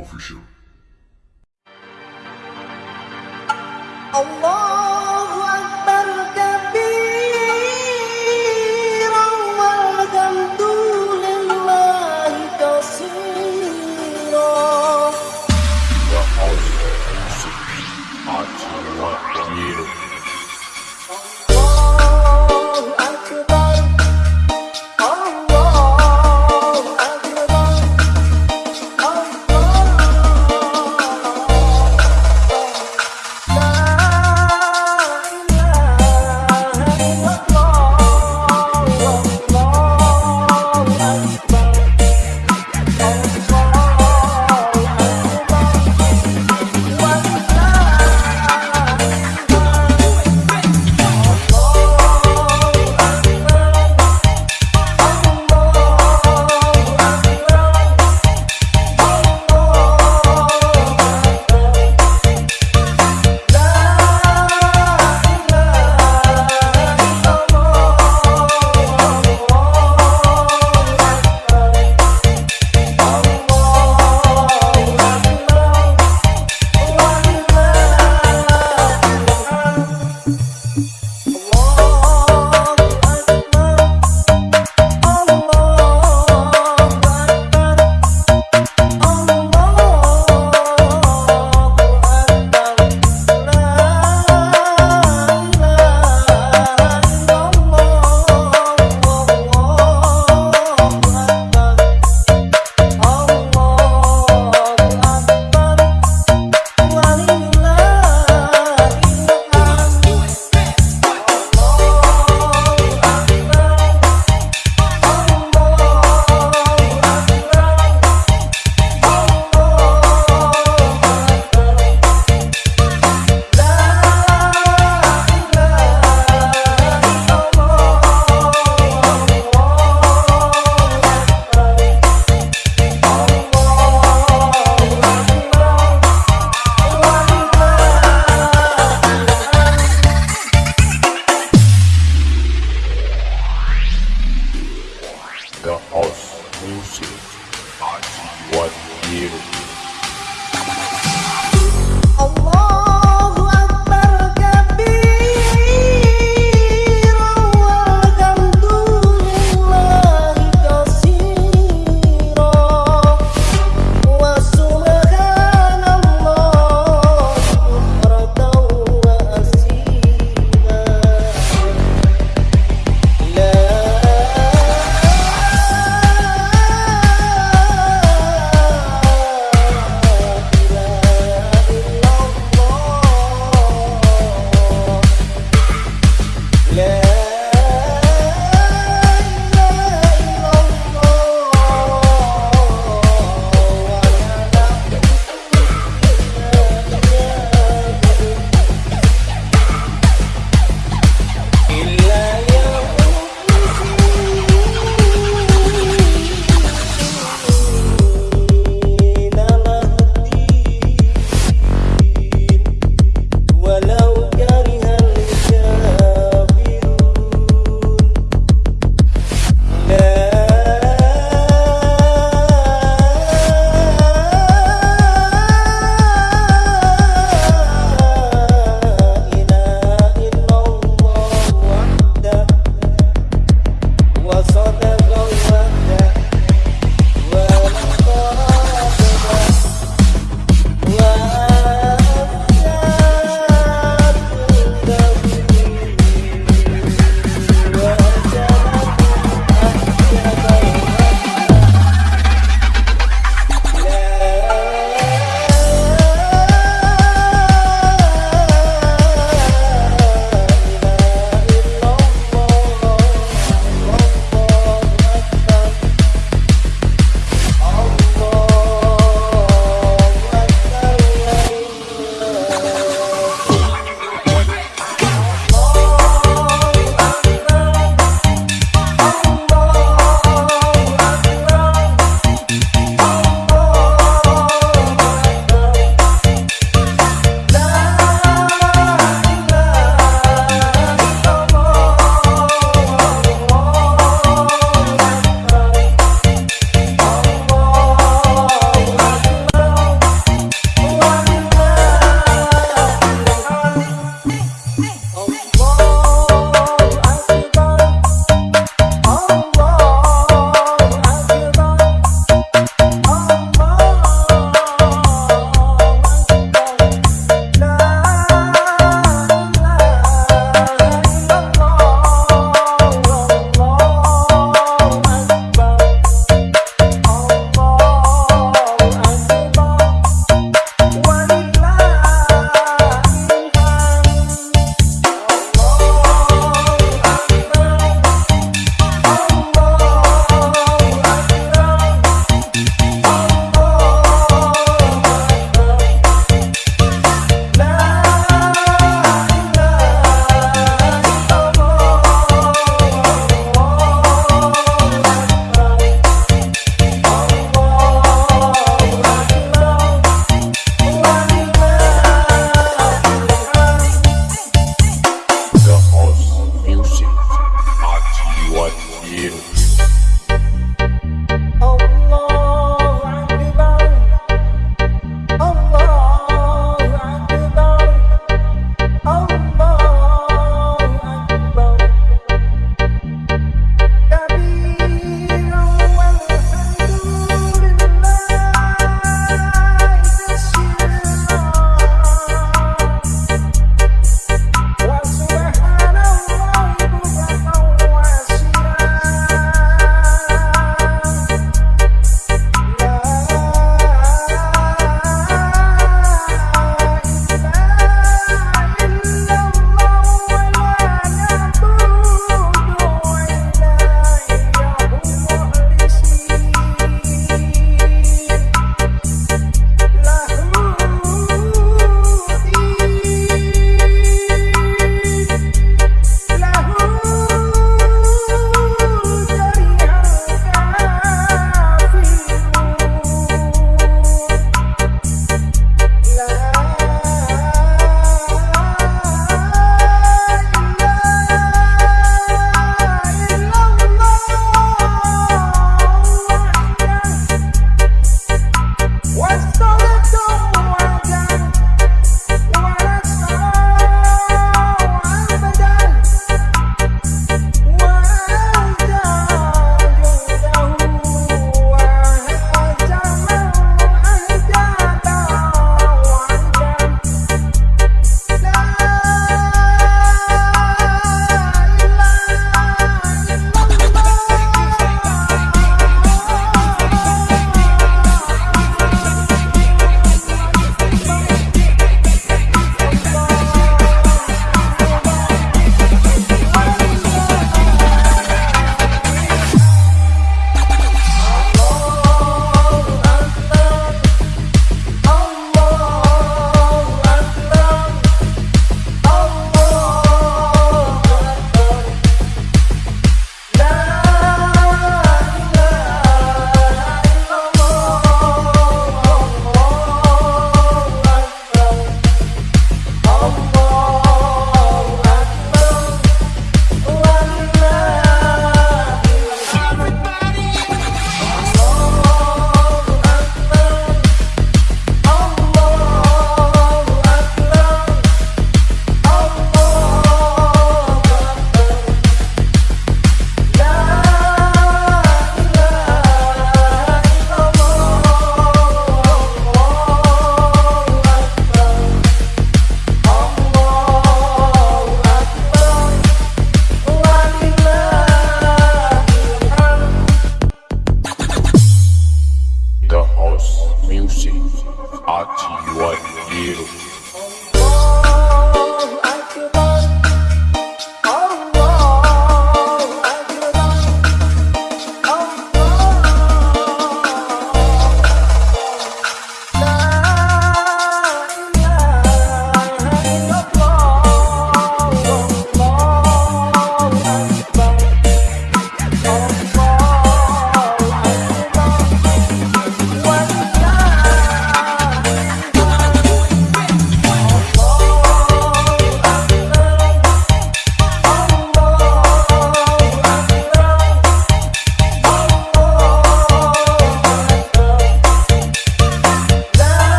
official. Allah!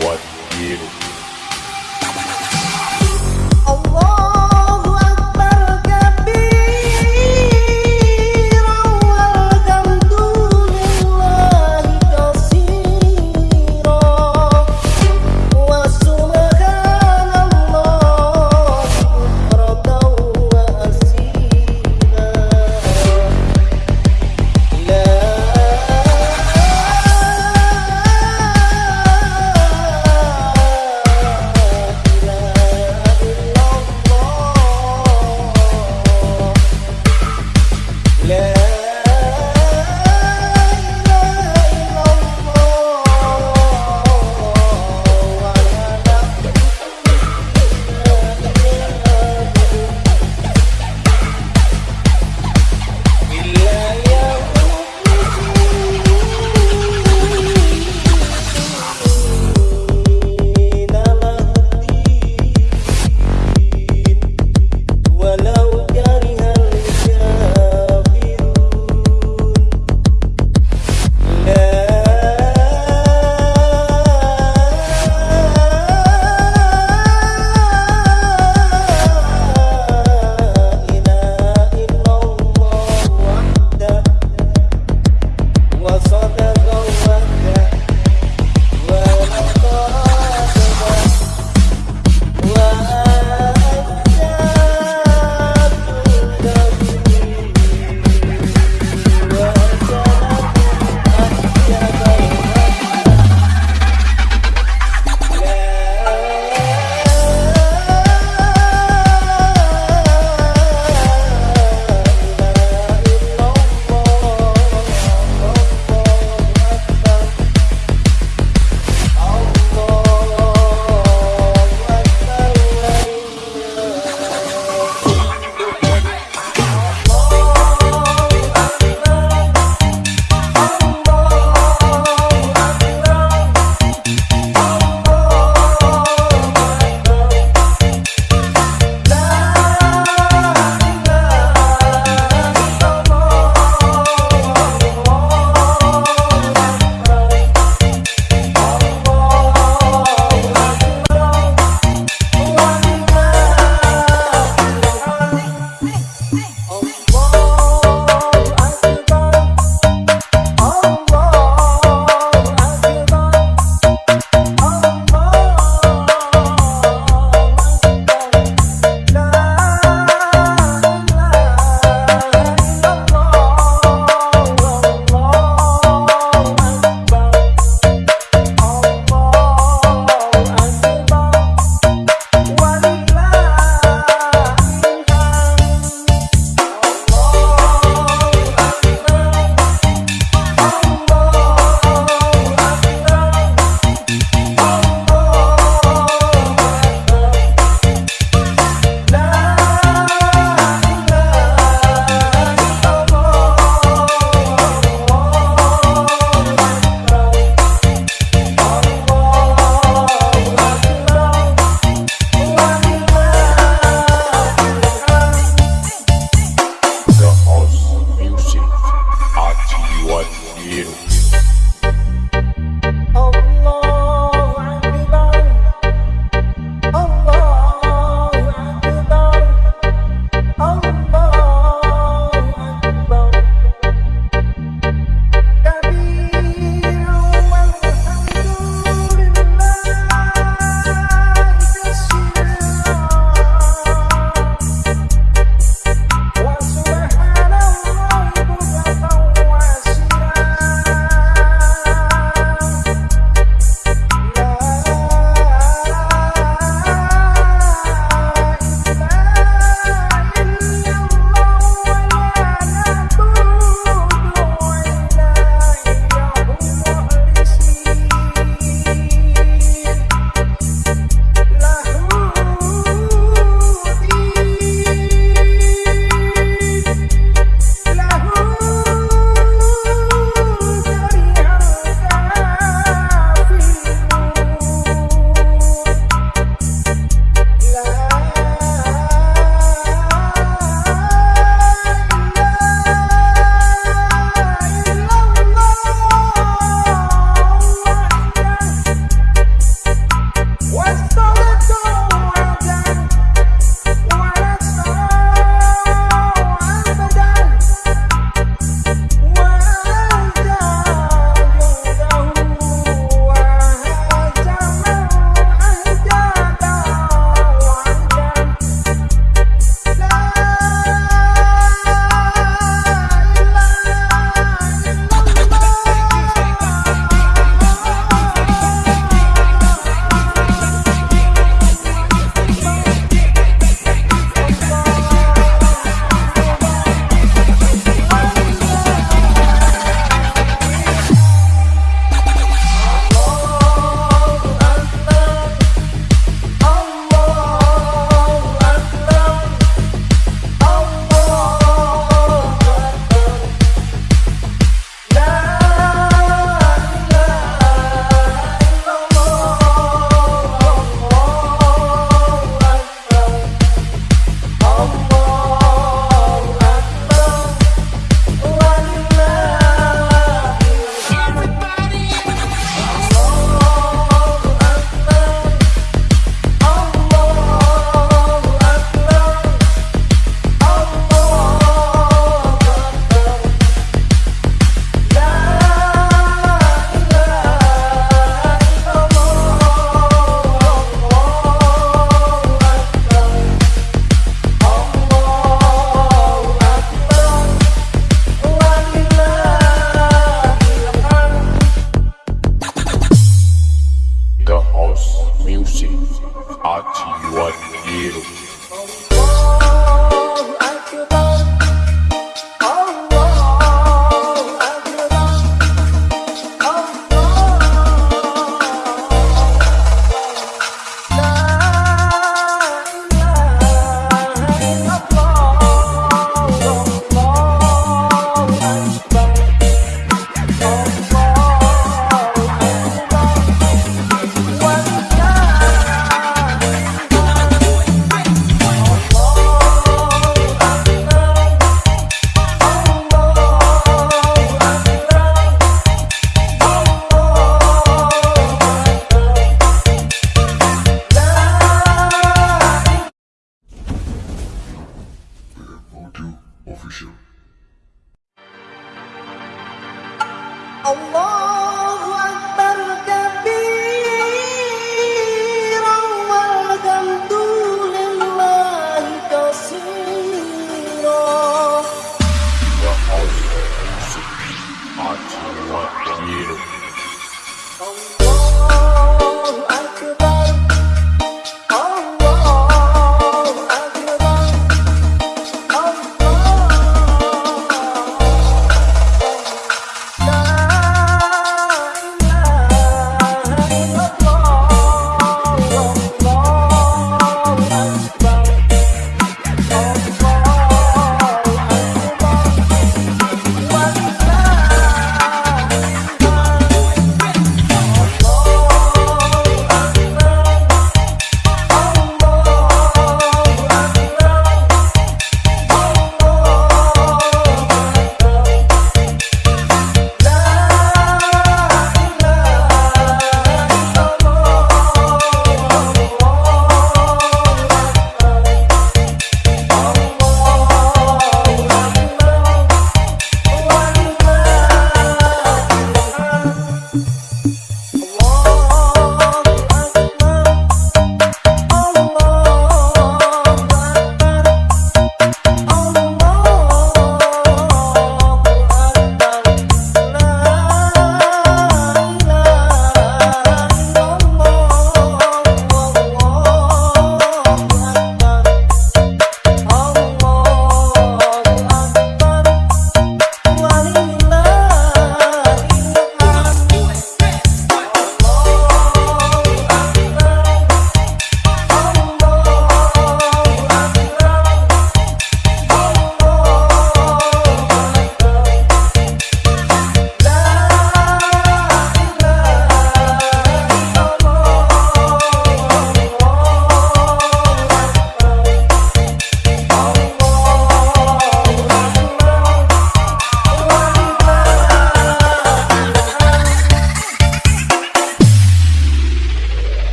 what you